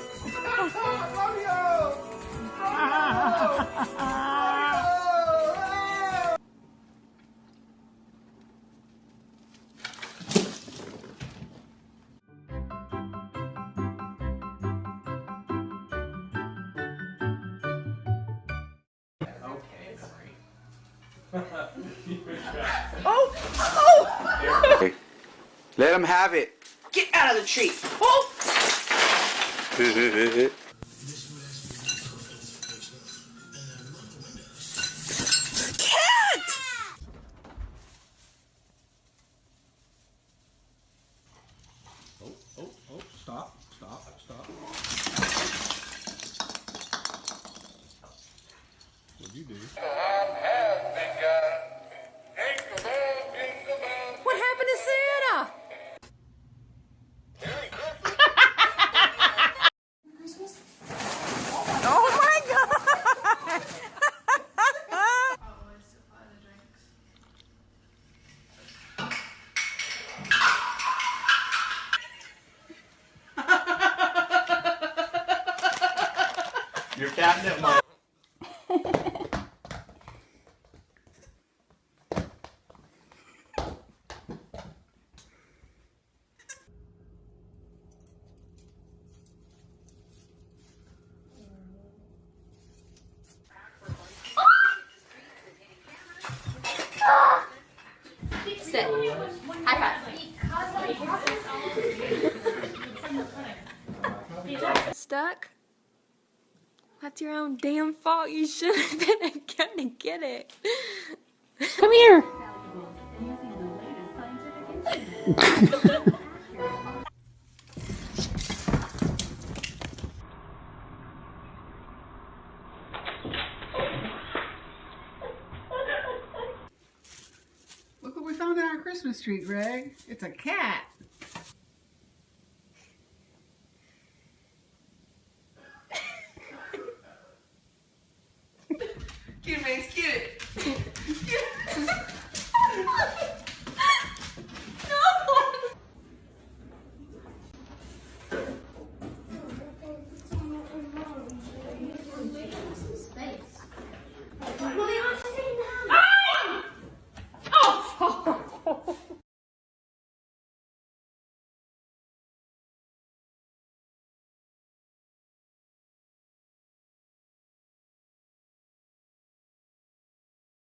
Oh, oh! Romeo! Romeo! Let him have it. Get out of the tree. Oh! Oh, oh, oh, stop, stop, stop. What'd you do? Your catnip might. Sit. High five. Stuck? That's your own damn fault. You should have been gonna get it. Come here. Look what we found in our Christmas tree, Greg. It's a cat. vez que